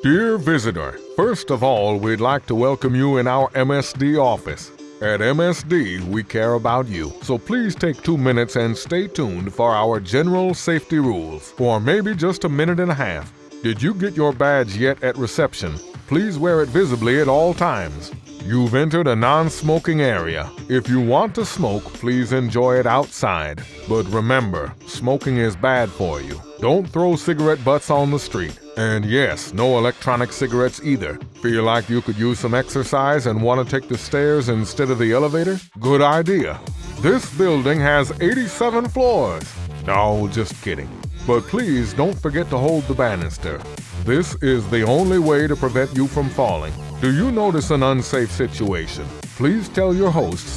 Dear visitor, first of all, we'd like to welcome you in our MSD office. At MSD, we care about you, so please take two minutes and stay tuned for our general safety rules for maybe just a minute and a half. Did you get your badge yet at reception? Please wear it visibly at all times. You've entered a non smoking area. If you want to smoke, please enjoy it outside. But remember, smoking is bad for you. Don't throw cigarette butts on the street. And yes, no electronic cigarettes either. Feel like you could use some exercise and want to take the stairs instead of the elevator? Good idea. This building has 87 floors. No, just kidding. But please don't forget to hold the banister. This is the only way to prevent you from falling. Do you notice an unsafe situation? Please tell your hosts